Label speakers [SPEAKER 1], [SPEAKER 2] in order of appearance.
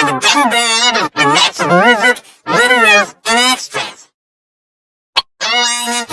[SPEAKER 1] and the Gummy Bear Eaters, the Natural Lizard, Little Ears, and Extras.